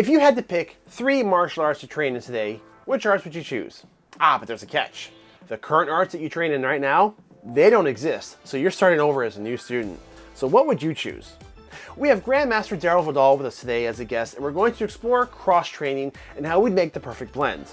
If you had to pick three martial arts to train in today, which arts would you choose? Ah, but there's a catch. The current arts that you train in right now, they don't exist. So you're starting over as a new student. So what would you choose? We have Grandmaster Darryl Vidal with us today as a guest, and we're going to explore cross-training and how we'd make the perfect blend.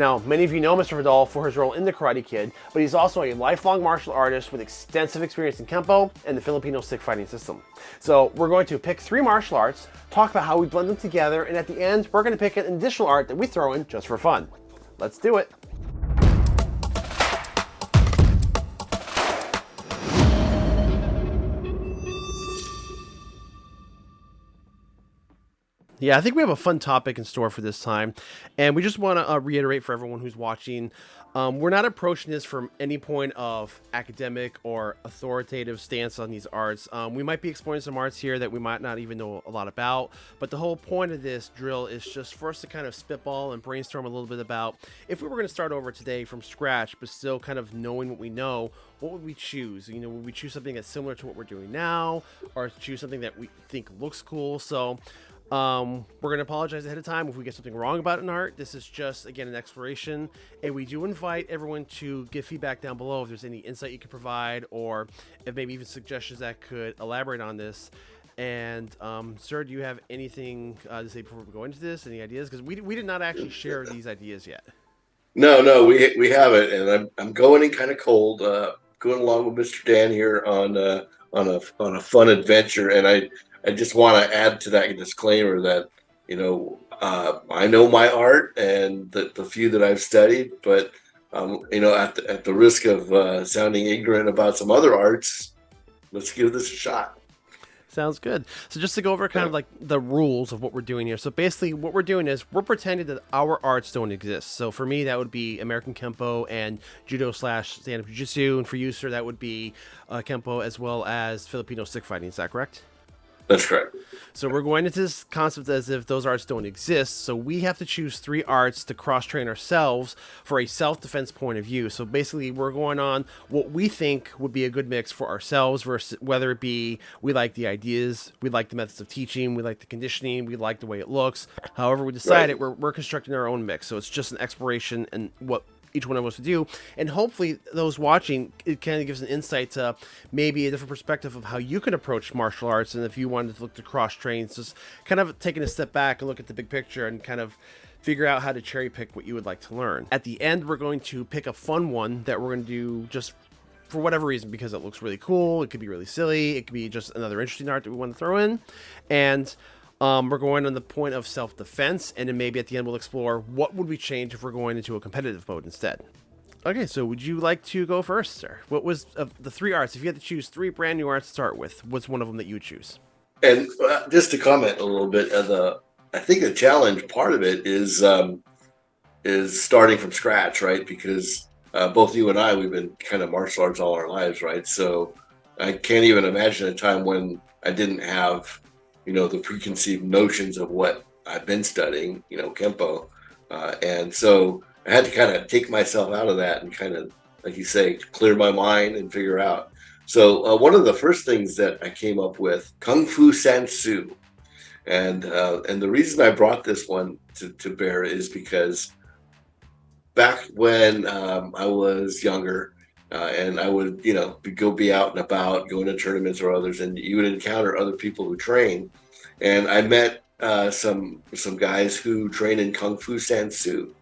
Now, many of you know Mr. Vidal for his role in The Karate Kid, but he's also a lifelong martial artist with extensive experience in Kempo and the Filipino stick fighting system. So we're going to pick three martial arts, talk about how we blend them together, and at the end, we're going to pick an additional art that we throw in just for fun. Let's do it. Yeah, I think we have a fun topic in store for this time. And we just want to uh, reiterate for everyone who's watching um, we're not approaching this from any point of academic or authoritative stance on these arts. Um, we might be exploring some arts here that we might not even know a lot about, but the whole point of this drill is just for us to kind of spitball and brainstorm a little bit about if we were going to start over today from scratch, but still kind of knowing what we know, what would we choose? You know, would we choose something that's similar to what we're doing now, or choose something that we think looks cool? So um, we're going to apologize ahead of time if we get something wrong about an art. This is just, again, an exploration. And we do invite everyone to give feedback down below if there's any insight you could provide or if maybe even suggestions that could elaborate on this. And, um, sir, do you have anything uh, to say before we go into this? Any ideas? Because we, we did not actually share these ideas yet. No, no, we, we haven't. And I'm, I'm going in kind of cold, uh, going along with Mr. Dan here on, uh, on a, on a fun adventure. And I, I just want to add to that disclaimer that you know uh, I know my art and the, the few that I've studied, but um, you know at the, at the risk of uh, sounding ignorant about some other arts, let's give this a shot. Sounds good. So just to go over kind of like the rules of what we're doing here. So basically what we're doing is we're pretending that our arts don't exist. So for me, that would be American Kempo and Judo slash stand-up Jiu-Jitsu. And for you, sir, that would be uh, Kempo as well as Filipino stick fighting. Is that correct? That's correct. So we're going into this concept as if those arts don't exist. So we have to choose three arts to cross train ourselves for a self defense point of view. So basically, we're going on what we think would be a good mix for ourselves, versus whether it be we like the ideas, we like the methods of teaching, we like the conditioning, we like the way it looks. However, we decide right. it, we're, we're constructing our own mix. So it's just an exploration and what each one of us to do. And hopefully those watching, it kind of gives an insight to maybe a different perspective of how you can approach martial arts. And if you wanted to look to cross trains, just kind of taking a step back and look at the big picture and kind of figure out how to cherry pick what you would like to learn. At the end, we're going to pick a fun one that we're going to do just for whatever reason because it looks really cool. It could be really silly. It could be just another interesting art that we want to throw in. And um, we're going on the point of self-defense, and then maybe at the end we'll explore what would we change if we're going into a competitive mode instead. Okay, so would you like to go first, sir? What was the three arts? If you had to choose three brand new arts to start with, what's one of them that you choose? And uh, just to comment a little bit, uh, the I think the challenge part of it is um, is starting from scratch, right? Because uh, both you and I, we've been kind of martial arts all our lives, right? So I can't even imagine a time when I didn't have you know, the preconceived notions of what I've been studying, you know, Kempo. Uh, and so I had to kind of take myself out of that and kind of, like you say, clear my mind and figure out. So uh, one of the first things that I came up with, Kung Fu San Soo. And, uh, and the reason I brought this one to, to bear is because back when um, I was younger, uh, and I would, you know, go be out and about, going to tournaments or others, and you would encounter other people who train. And I met uh, some some guys who train in Kung Fu San Soo,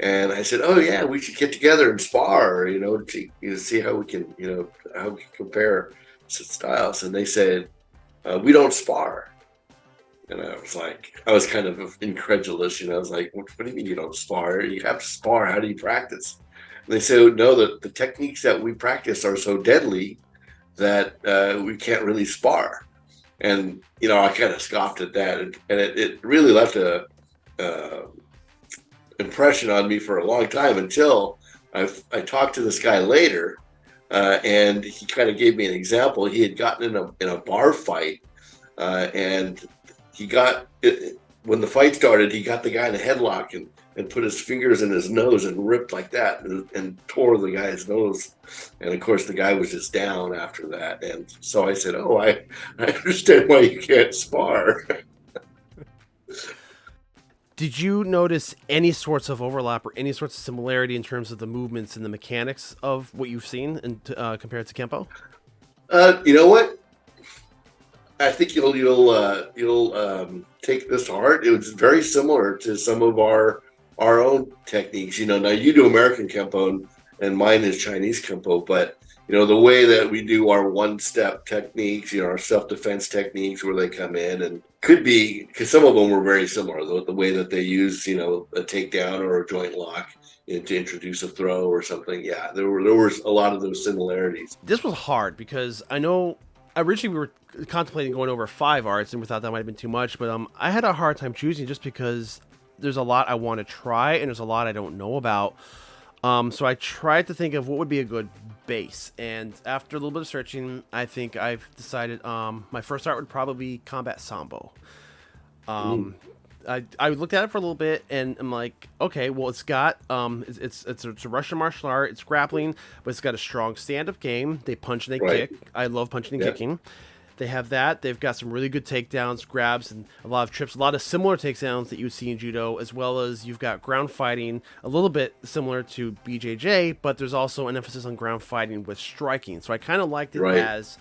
and I said, "Oh yeah, we should get together and spar, you know, to you know, see how we can, you know, how we can compare styles." And they said, uh, "We don't spar." And I was like, I was kind of incredulous, you know. I was like, what, what do you mean you don't spar? You have to spar. How do you practice? They say, no, the, the techniques that we practice are so deadly that uh, we can't really spar. And, you know, I kind of scoffed at that. And, and it, it, really left a uh, impression on me for a long time until I, I talked to this guy later. Uh, and he kind of gave me an example. He had gotten in a, in a bar fight uh, and he got, it, when the fight started, he got the guy in a headlock and and put his fingers in his nose and ripped like that and, and, tore the guy's nose. And of course, the guy was just down after that. And so I said, "Oh, I, I understand why you can't spar." Did you notice any sorts of overlap or any sorts of similarity in terms of the movements and the mechanics of what you've seen in, uh, compared to Kempo? Uh, you know what? I think you'll you'll uh, you'll um, take this heart. It was very similar to some of our our own techniques. You know, now you do American Kempo and, mine is Chinese Kempo, but you know the way that we do our one step techniques, you know, our self defense techniques where they come in and could be because some of them were very similar. The, the, way that they use, you know, a takedown or a joint lock to introduce a throw or something. Yeah, there were there was a lot of those similarities. This was hard because I know originally we were contemplating going over five arts and we thought that might have been too much, but um, I had a hard time choosing just because there's a lot I want to try and there's a lot I don't know about. Um, so I tried to think of what would be a good base, and after a little bit of searching, I think I've decided um, my first art would probably be Combat Sambo. Um, I, I looked at it for a little bit and I'm like, okay, well, it's got um, it's it's, it's, a, it's a Russian martial art. It's grappling, but it's got a strong stand-up game. They punch and they right. kick. I love punching and kicking. They have that. They've got some really good takedowns, grabs, and a lot of trips. A lot of similar takedowns that you see in judo, as well as you've got ground fighting, a little bit similar to BJJ, but there's also an emphasis on ground fighting with striking. So I kind of liked it right. as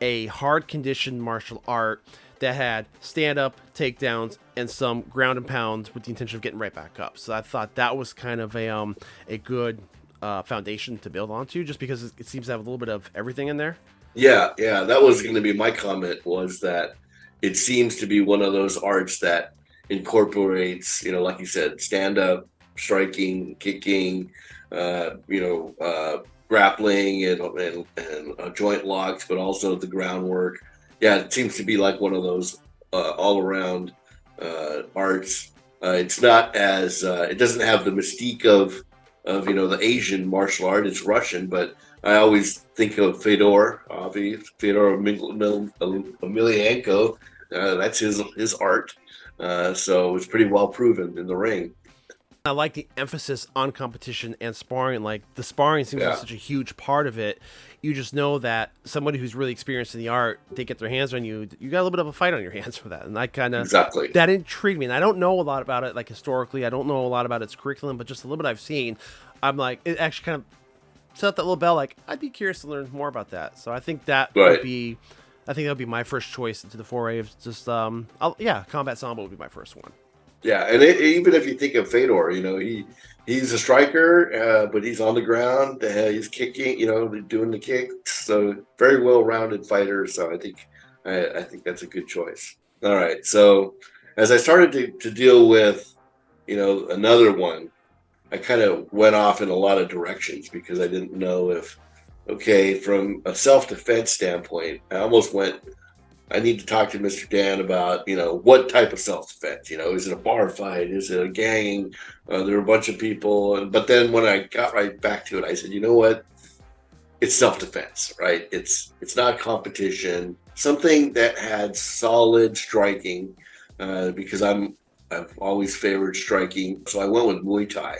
a hard conditioned martial art that had stand up, takedowns, and some ground and pounds with the intention of getting right back up. So I thought that was kind of a um a good uh, foundation to build onto, just because it seems to have a little bit of everything in there. Yeah, yeah, that was going to be my comment. Was that it seems to be one of those arts that incorporates, you know, like you said, stand up, striking, kicking, uh, you know, uh, grappling and and, and uh, joint locks, but also the groundwork yeah, it seems to be like one of those uh, all around uh, arts. Uh, it's not as uh, it doesn't have the mystique of of you know the Asian martial art. It's Russian, but I always think of Fedor, obviously Fedor Emelianenko. Uh, that's his his art. Uh, so it's pretty well proven in the ring. I like the emphasis on competition and sparring. Like the sparring seems yeah. like such a huge part of it. You just know that somebody who's really experienced in the art, they get their hands on you. You got a little bit of a fight on your hands for that, and that kind of exactly that intrigued me. And I don't know a lot about it, like historically. I don't know a lot about its curriculum, but just a little bit I've seen, I'm like it actually kind of set up that little bell. Like I'd be curious to learn more about that. So I think that right. would be. I think that would be my first choice into the foray of just um, I'll, yeah, combat sambo would be my first one. Yeah, and it, even if you think of Fedor, you know he he's a striker, uh, but he's on the ground. Uh, he's kicking, you know, doing the kicks. So very well rounded fighter. So I think I, I, think that's a good choice. All right. So as I started to, to deal with, you know, another one, I kind of went off in a lot of directions because I didn't know if, okay, from a self defense standpoint, I almost went I need to talk to Mr. Dan about, you know, what type of self defense. You know, is it a bar fight? Is it a gang? Uh, there are a bunch of people. But then when I got right back to it, I said, you know what? It's self defense, right? It's it's not competition. Something that had solid striking, uh, because I'm I've always favored striking. So I went with Muay Thai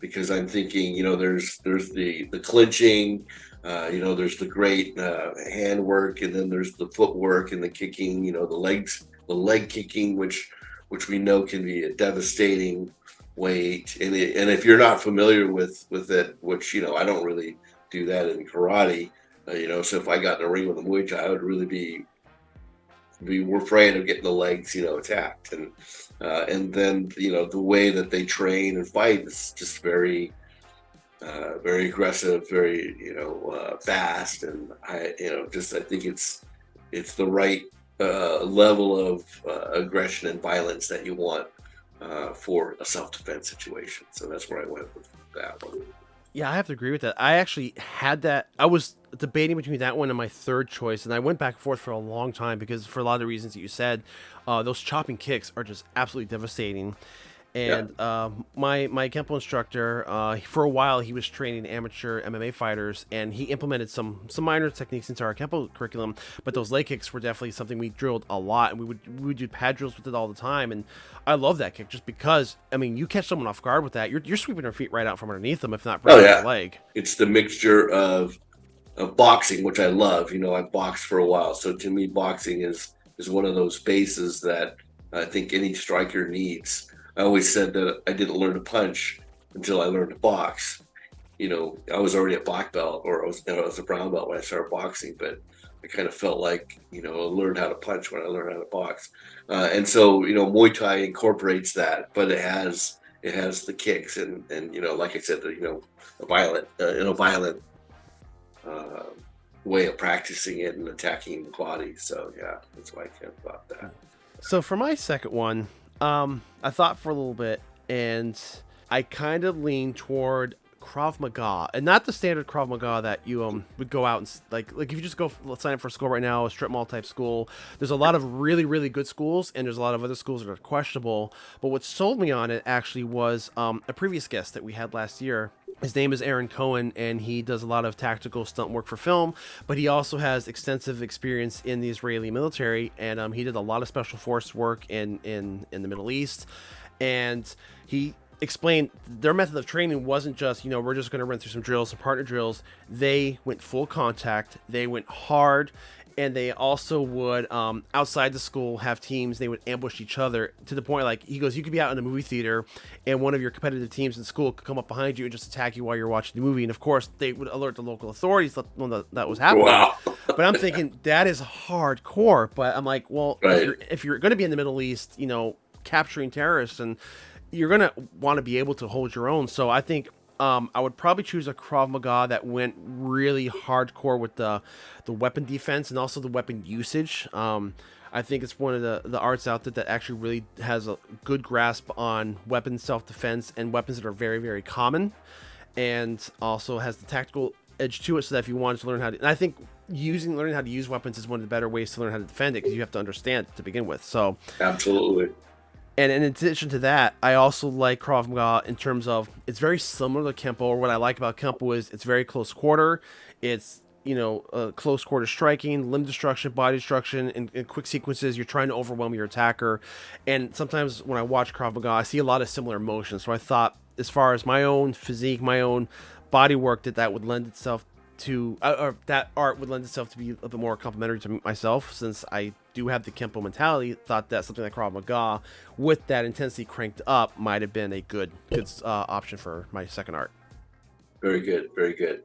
because I'm thinking, you know, there's there's the the clinching, uh, you know, there's the great uh, handwork, and then there's the footwork and the kicking. You know, the legs, the leg kicking, which which we know can be a devastating weight. And it, and if you're not familiar with with it, which you know, I don't really do that in karate. Uh, you know, so if I got in a ring with a Muay Thai, I would really be be we're afraid of getting the legs, you know, attacked. And uh, and then you know the way that they train and fight is just very uh, very aggressive, very you know uh, fast, and I you know just I think it's it's the right uh, level of uh, aggression and violence that you want uh, for a self defense situation. So that's where I went with that one. Yeah, I have to agree with that. I actually had that. I was debating between that one and my third choice, and I went back and forth for a long time because, for a lot of the reasons that you said, uh, those chopping kicks are just absolutely devastating. And yeah. uh, my my Kempo instructor, uh, for a while, he was training amateur MMA fighters, and he implemented some some minor techniques into our Kempo curriculum. But those leg kicks were definitely something we drilled a lot, and we would we would do pad drills with it all the time. And I love that kick just because I mean, you catch someone off guard with that, you're you're sweeping their feet right out from underneath them, if not breaking oh, yeah. their leg. It's the mixture of of boxing, which I love. You know, I boxed for a while, so to me, boxing is is one of those bases that I think any striker needs I always said that I didn't learn to punch until I learned to box. You know, I was already a black belt or I was, you know, I was a brown belt when I started boxing, but I kind of felt like, you know, I learned how to punch when I learned how to box. Uh, and so, you know, Muay Thai incorporates that, but it has, it has the kicks and, and, you know, like I said, you know, a violent, uh, in a violent, uh, way of practicing it and attacking the body. So yeah, that's why I kind of that. So for my second one, um, I thought for a little bit, and I kind of leaned toward Krav Maga, and not the standard Krav Maga that you um would go out and like like if you just go sign up for school right now, a strip mall type school. There's a lot of really really good schools, and there's a lot of other schools that are questionable. But what sold me on it actually was um, a previous guest that we had last year his name is Aaron Cohen, and he does a lot of tactical stunt work for film, but he also has extensive experience in the Israeli military, and um, he did a lot of special force work in in in the Middle East, and he explained their method of training wasn't just you know we're just going to run through some drills some partner drills they went full contact they went hard and they also would um, outside the school have teams they would ambush each other to the point like he goes you could be out in a movie theater and one of your competitive teams in school could come up behind you and just attack you while you're watching the movie and of course they would alert the local authorities that that was happening wow. but i'm thinking that is hardcore but i'm like well right. if you're, if you're going to be in the middle east you know capturing terrorists and you're to want to be able to hold your own so i think um, I would probably choose a Krav Maga that went really hardcore with the the weapon defense and also the weapon usage. Um, I think it's one of the, the arts out there that actually really has a good grasp on weapon self defense and weapons that are very very common, and also has the tactical edge to it. So that if you wanted to learn how to, and I think using learning how to use weapons is one of the better ways to learn how to defend it because you have to understand it to begin with. So absolutely. And in addition to that, I also like Krav Maga in terms of it's very similar to Kempo. Or what I like about Kempo is it's very close quarter. It's you know uh, close quarter striking, limb destruction, body destruction, and, in, quick sequences. You're trying to overwhelm your attacker. And sometimes when I watch Krav Maga, I see a lot of similar motions. So I thought, as far as my own physique, my own body work, that that would lend itself to uh, or that art would lend itself to be a bit more complementary to myself since I do have the Kempo mentality. Thought that something like Krav Maga with that intensity cranked up might have been a good good uh, option for my second art. Very good, very good.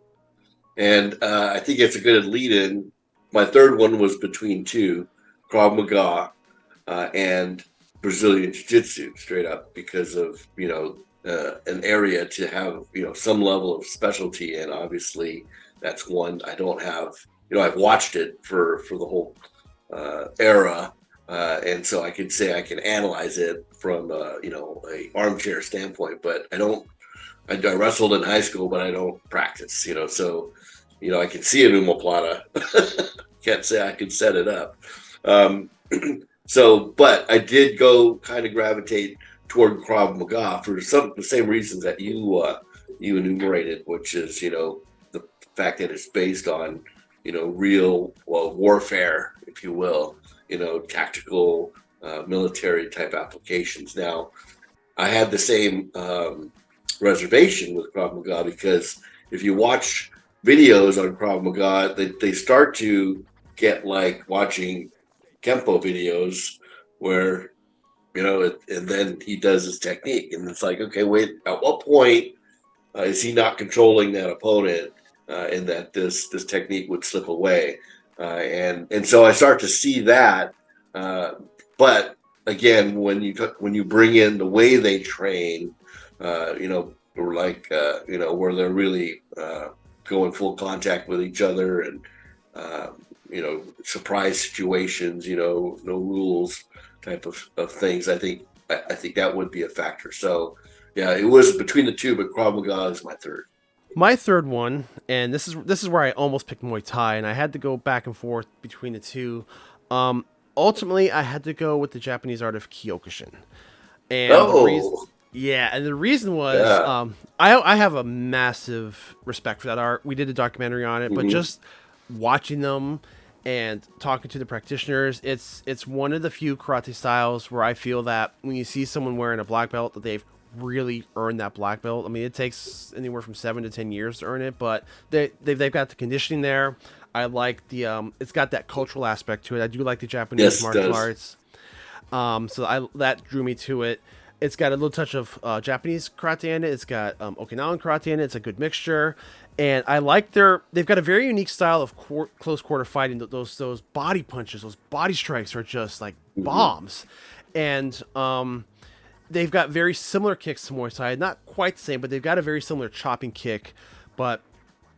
And uh, I think it's a good lead in. My third one was between two, Krav Maga uh, and Brazilian Jiu Jitsu, straight up because of you know uh, an area to have you know some level of specialty and Obviously, that's one I don't have. You know, I've watched it for for the whole uh, era, uh, and so I can say I can analyze it from uh, you know a armchair standpoint. But I don't. I, I, wrestled in high school, but I don't practice. You know, so you know I can see an omoplata. Can't say I can set it up. Um, so, but I did go kind of gravitate toward Krav Maga for some the same reasons that you uh, you enumerated, which is you know fact that it's based on, you know, real well, warfare, if you will, you know, tactical uh, military type applications. Now, I had the same um, reservation with Krav Maga because if you watch videos on Krav Maga, they, they start to get like watching Kempo videos where, you know, it, and then he does his technique. And it's like, okay, wait, at what point uh, is he not controlling that opponent uh, and that this this technique would slip away. Uh, and and so I start to see that. Uh, but again, when you when you bring in the way they train, uh, you know, or like uh, you know where they're really uh, going full contact with each other and you know surprise situations, you know, no rules type of, of things. I think I, I think that would be a factor. So yeah, it was between the two, but Krav Maga is my third. My third one, and this is this is where I almost picked Muay Thai, and I had to go back and forth between the two. Um, ultimately, I had to go with the Japanese art of Kyokushin. And oh. Reason, yeah, and the reason was yeah. um, I I have a massive respect for that art. We did a documentary on it, mm-hmm. but just watching them and talking to the practitioners, it's it's one of the few karate styles where I feel that when you see someone wearing a black belt that they've really earn that black belt. I mean, it takes anywhere from seven to ten years to earn it, but they they've, they've got the conditioning there. I like the um, it's got that cultural aspect to it. I do like the Japanese yes, martial arts. Um, so I that drew me to it. It's got a little touch of uh, Japanese karate in it. It's got um, Okinawan karate in it. It's a good mixture, and I like their. They've got a very unique style of quar- close quarter fighting. Those those body punches, those body strikes are just like mm-hmm. bombs, and um, they've got very similar kicks to Muay Thai. Not quite the same, but they've got a very similar chopping kick. But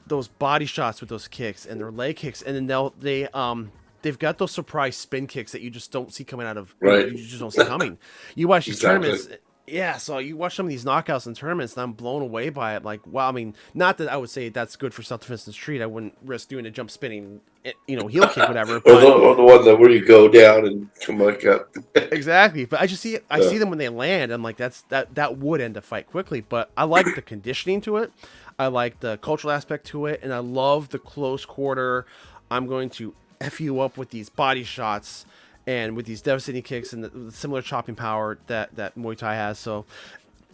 those body shots with those kicks and their leg kicks, and then they'll they um they've got those surprise spin kicks that you just don't see coming out of right. You just don't see coming. You watch these exactly. tournaments. Yeah, so you watch some of these knockouts and tournaments, and I'm blown away by it. Like, wow, I mean, not that I would say that's good for self defense in the street. I wouldn't risk doing a jump spinning, eh, you know, heel kick, whatever. or, the, or, the, one that where you go down and come back up. exactly, but I just see I yeah. see them when they land. I'm like, that's that that would end a fight quickly. But I like the conditioning to it. I like the cultural aspect to it, and I love the close quarter. I'm going to f you up with these body shots and with these devastating kicks and the, the similar chopping power that that Muay Thai has. So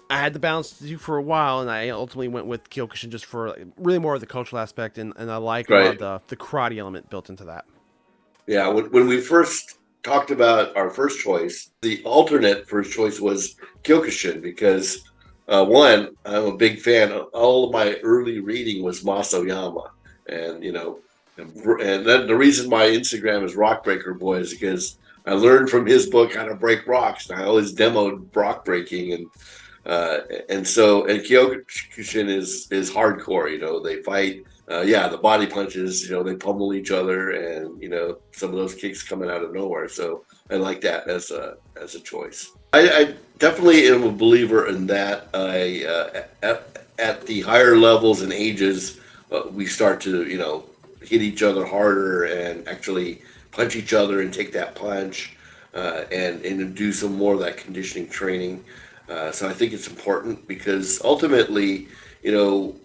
I had the balance to do for a while, and I ultimately went with Kyokushin just for really more of the cultural aspect, and, and I like right. the the karate element built into that. Yeah, when, when we first talked about our first choice, the alternate first choice was Kyokushin because uh, one, I'm a big fan. Of all of my early reading was Mas and you know and then the reason my Instagram is Rockbreaker Boy is because I learned from his book how to break rocks. I always demoed rock breaking, and uh, and so and Kyokushin is is hardcore. You know, they fight. Uh, yeah, the body punches. You know, they pummel each other, and you know some of those kicks coming out of nowhere. So I like that as a as a choice. I, I definitely am a believer in that. I uh, at, at the higher levels and ages, uh, we start to you know hit each other harder and actually punch each other and take that punch uh, and and do some more of that conditioning training. Uh, so I think it's important because ultimately, you know,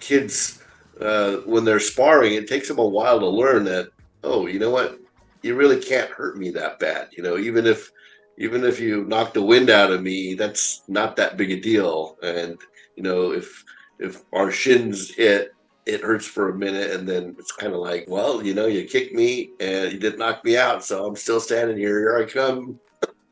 kids uh, when they're sparring, it takes them a while to learn that oh, you know what, you really can't hurt me that bad. You know, even if even if you knock the wind out of me, that's not that big a deal. And you know, if if our shins hit, it hurts for a minute and then it's kind of like well you know you kicked me and you didn't knock me out so i'm still standing here here i come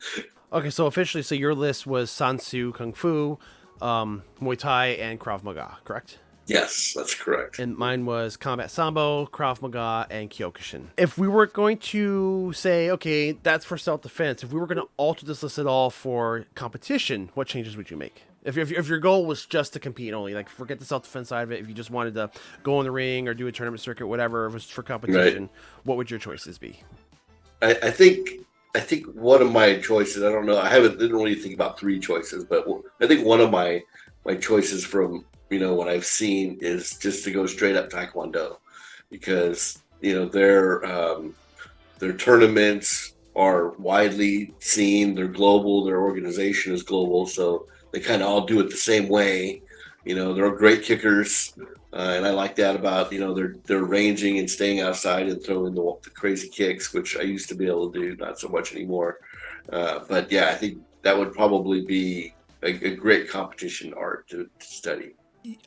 okay so officially so your list was san soo kung fu um, muay thai and krav maga correct Yes, that's correct. And mine was Combat Sambo, Krav Maga, and Kyokushin. If we were going to say, okay, that's for self defense, if we were going to alter this list at all for competition, what changes would you make? If, if, if your goal was just to compete only, like forget the self defense side of it, if you just wanted to go in the ring or do a tournament circuit, whatever, it was for competition, right. what would your choices be? I, I think I think one of my choices. I don't know. I haven't didn't really think about three choices, but I think one of my my choices from you know what I've seen is just to go straight up Taekwondo, because you know their um, their tournaments are widely seen. They're global. Their organization is global, so they kind of all do it the same way. You know, they're great kickers, uh, and I like that about you know they're they're ranging and staying outside and throwing the, the crazy kicks, which I used to be able to do, not so much anymore. Uh, but yeah, I think that would probably be a, a great competition art to, to, study.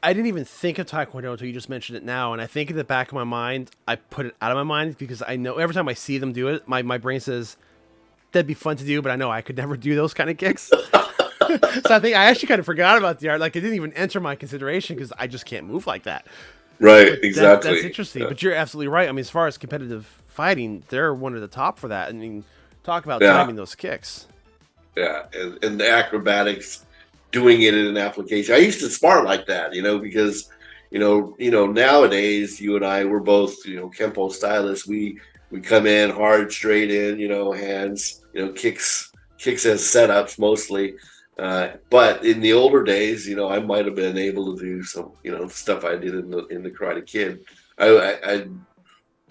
I didn't even think of Taekwondo until you just mentioned it now, and I think in the back of my mind, I put it out of my mind because I know every time I see them do it, my, my brain says that'd be fun to do, but I know I could never do those kind of kicks. so I think I actually kind of forgot about the art. Like it didn't even enter my consideration because I just can't move like that. Right. But exactly. That, that's interesting. Yeah. But you're absolutely right. I mean, as far as competitive fighting, they're one of the top for that. I mean, talk about yeah. timing those kicks. Yeah, and, and the acrobatics, doing it in an application. I used to spar like that, you know, because you know, you know, nowadays you and I we're both, you know, Kempo stylists. We we come in hard, straight in, you know, hands, you know, kicks kicks as setups mostly. Uh, but in the older days, you know, I might have been able to do some, you know, stuff I did in the in the Karate Kid. I, I,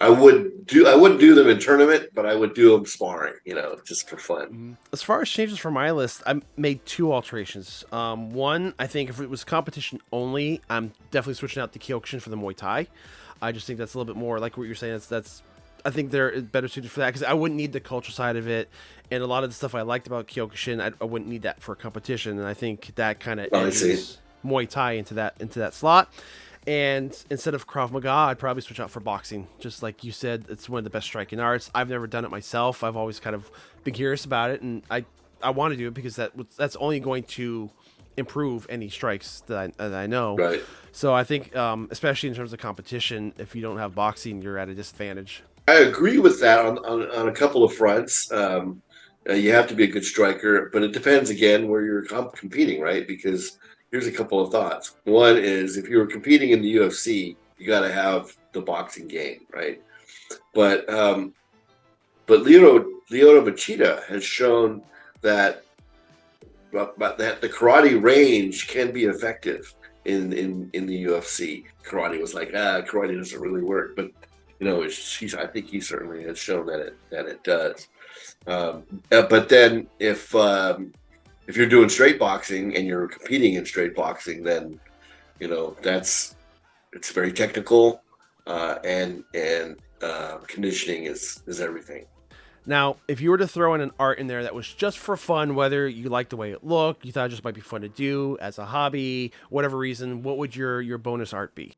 I would do I wouldn't do them in tournament, but I would do them sparring, you know, just for fun. Mm-hmm. As far as changes for my list, I made two alterations. Um, one, I think if it was competition only, I'm definitely switching out the Kyokushin for the Muay Thai. I just think that's a little bit more like what you're saying. That's that's I think they're better suited for that because I wouldn't need the culture side of it, and a lot of the stuff I liked about Kyokushin, I, I wouldn't need that for competition, and I think that kind of oh, Muay Thai into that into that slot. And instead of Krav Maga, I'd probably switch out for boxing. Just like you said, it's one of the best striking arts. I've never done it myself. I've always kind of been curious about it, and I I want to do it because that that's only going to improve any strikes that I, that I know. Right. So I think, um, especially in terms of competition, if you don't have boxing, you're at a disadvantage. I agree with that on, on, on a couple of fronts. Um, uh, you have to be a good striker, but it depends again where you're comp- competing, right? Because here's a couple of thoughts. One is if you were competing in the UFC, you got to have the boxing game, right? But um, but Lyoto Lyoto Machida has shown that that the karate range can be effective in in in the UFC. Karate was like ah, karate doesn't really work, but you know, he's I think he certainly has shown that it that it does. Um, uh, but then if um, if you're doing straight boxing and you're competing in straight boxing, then you know that's it's very technical uh, and and uh, conditioning is is everything. Now, if you were to throw in an art in there that was just for fun, whether you liked the way it looked, you thought it just might be fun to do as a hobby, whatever reason, what would your your bonus art be?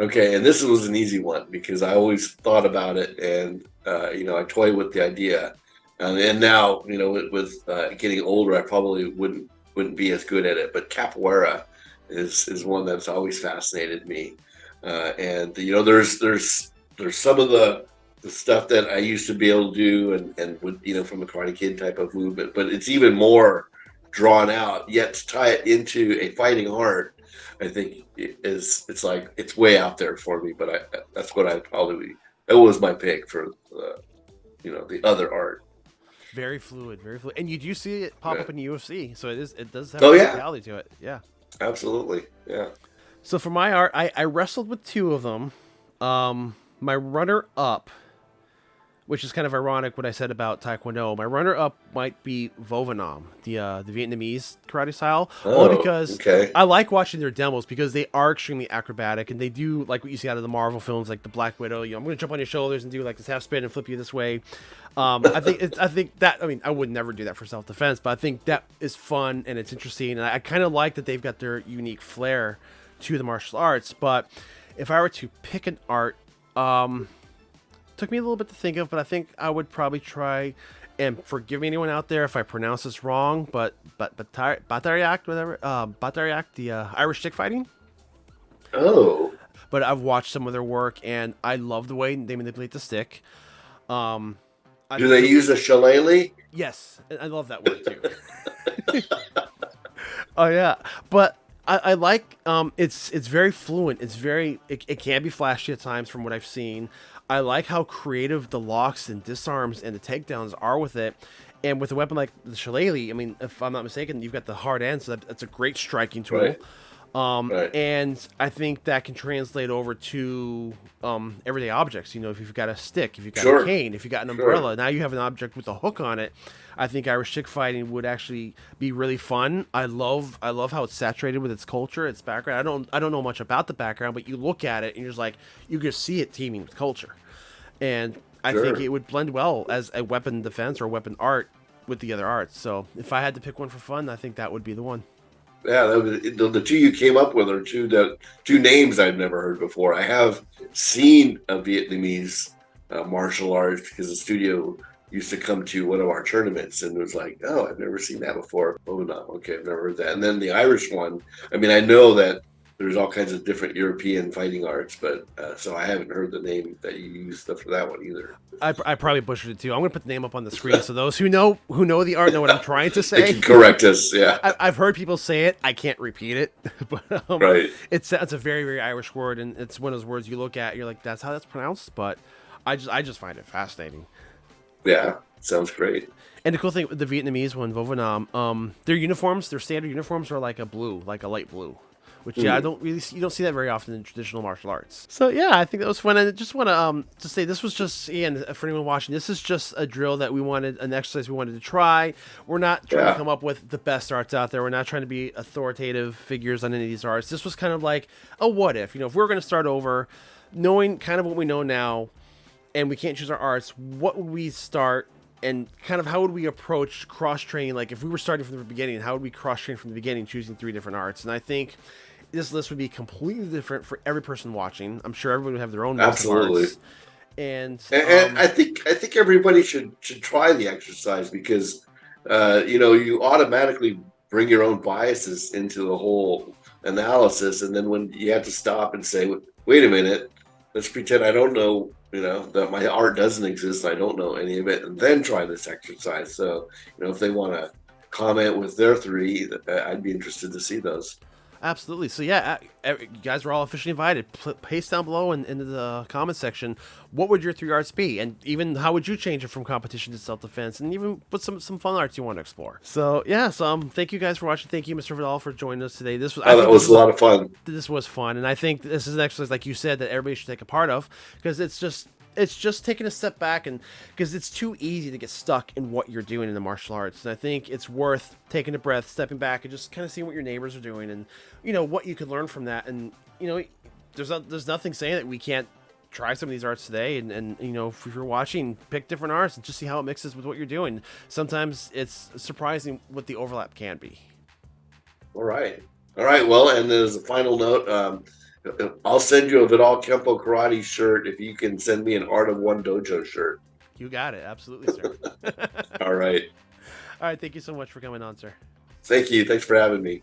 Okay, and this was an easy one because I always thought about it, and uh, you know, I toy with the idea, um, and now you know, with, with uh, getting older, I probably wouldn't wouldn't be as good at it. But capoeira is is one that's always fascinated me, uh, and you know, there's there's there's some of the the stuff that I used to be able to do, and and would you know from a Karate Kid type of movement, but it's even more drawn out. Yet to tie it into a fighting art I think is it's like it's way out there for me, but I that's what I probably that was my pick for the you know the other art. Very fluid, very fluid, and you do see it pop yeah. up in the UFC, so it is it does have oh, a yeah. reality to it. Yeah, absolutely, yeah. So for my art, I, I wrestled with two of them. Um, my runner up which is kind of ironic what I said about Taekwondo. My runner-up might be Vo Nam, the uh, the Vietnamese karate style, oh, only because okay. I like watching their demos because they are extremely acrobatic and they do like what you see out of the Marvel films, like the Black Widow. You know, I'm going to jump on your shoulders and do like this half spin and flip you this way. Um, I think it's, I think that I mean I would never do that for self defense, but I think that is fun and it's interesting, and I, I kind of like that they've got their unique flair to the martial arts. But if I were to pick an art, um, Took me a little bit to think of, but I think I would probably try. And forgive me, anyone out there, if I pronounce this wrong, but but Batariak, whatever, uh, Batariak, the uh, Irish stick fighting. Oh. But I've watched some of their work, and I love the way they manipulate the stick. Um, Do they use a shillelagh? Yes, I love that word too. oh yeah, but I, I, like um, it's it's very fluent. It's very it, it can be flashy at times from what I've seen. I like how creative the locks and disarms and the takedowns are with it. And with a weapon like the Shillelagh, I mean, if I'm not mistaken, you've got the hard end, so that, that's a great striking tool. Right. Um, right. And I think that can translate over to um, everyday objects. You know, if you've got a stick, if you've got sure. a cane, if you've got an umbrella, sure. now you have an object with a hook on it. I think Irish stick fighting would actually be really fun. I love I love how it's saturated with its culture, its background. I don't I don't know much about the background, but you look at it and you're just like you can see it teeming with culture and I sure. think it would blend well as a weapon defense or weapon art with the other arts. So if I had to pick one for fun, I think that would be the one. Yeah, the, the two you came up with are two that two names I've never heard before. I have seen a Vietnamese uh, martial arts because the studio used to come to one of our tournaments and it was like, oh, I've never seen that before. Oh no, okay, I've never heard that. And then the Irish one. I mean, I know that there's all kinds of different European fighting arts, but uh, so I haven't heard the name that you used for that one either. I, I probably butchered it too. I'm going to put the name up on the screen so those who know who know the art know what I'm trying to say. correct us. Yeah, I, have heard people say it. I can't repeat it, but um, right. It's it's a very very Irish word, and it's one of those words you look at, you're like, that's how that's pronounced. But I just I just find it fascinating. Yeah, sounds great. And the cool thing with the Vietnamese one, Vo Nam, um, their uniforms, their standard uniforms are like a blue, like a light blue which yeah, I don't really see, you don't see that very often in traditional martial arts. So yeah, I think that was fun. And I just want to um to say this was just again for anyone watching, this is just a drill that we wanted, an exercise we wanted to try. We're not trying yeah. to come up with the best arts out there. We're not trying to be authoritative figures on any of these arts. This was kind of like a what if. You know, if we are going to start over, knowing kind of what we know now, and we can't choose our arts, what would we start? and kind of how would we approach cross training like if we were starting from the beginning how would we cross train from the beginning choosing three different arts and i think this list would be completely different for every person watching. I'm sure everybody would have their own absolutely. And, and, um, and I think I think everybody should should try the exercise because uh, you know, you automatically bring your own biases into the whole analysis, and then when you have to stop and say, "Wait a minute, let's pretend I don't know." You know that my art doesn't exist. I don't know any of it, and then try this exercise. So, you know, if they want to comment with their three, uh, I'd be interested to see those. Absolutely. So yeah, uh, you guys are all officially invited. Paste down below in, in the comment section. What would your three arts be, and even how would you change it from competition to self defense, and even put some some fun arts you want to explore. So yeah, so um, thank you guys for watching. Thank you, Mr. Vidal, for joining us today. This was oh, that was a lot of fun. This was fun, and I think this is an exercise, like you said, that everybody should take a part of because it's just it's just taking a step back and because it's too easy to get stuck in what you're doing in the martial arts. And i think it's worth taking a breath stepping back and just kind of seeing what your neighbors are doing and you know what you could learn from that. And you know there's there's nothing saying that we can't try some of these arts today and, and you know if you're watching pick different arts and just see how it mixes with what you're doing. Sometimes it's surprising what the overlap can be. All right. All right. Well and as a final note um, I'll send you a Vidal Kempo karate shirt if you can send me an Art of One Dojo shirt. You got it. Absolutely, sir. All right. All right. Thank you so much for coming on, sir. Thank you. Thanks for having me.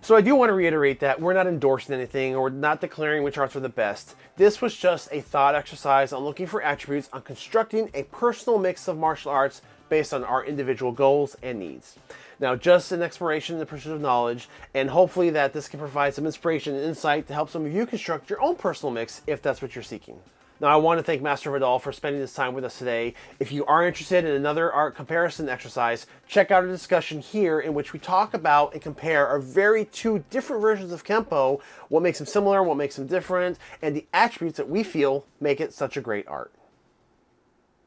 So I do want to reiterate that we're not endorsing anything or not declaring which arts are the best. This was just a thought exercise on looking for attributes on constructing a personal mix of martial arts based on our individual goals and needs. Now, just an exploration in the pursuit of knowledge, and hopefully that this can provide some inspiration and insight to help some of you construct your own personal mix if that's what you're seeking. Now, I want to thank Master Vidal for spending this time with us today. If you are interested in another art comparison exercise, check out a discussion here in which we talk about and compare our very two different versions of Kempo, what makes them similar, what makes them different, and the attributes that we feel make it such a great art.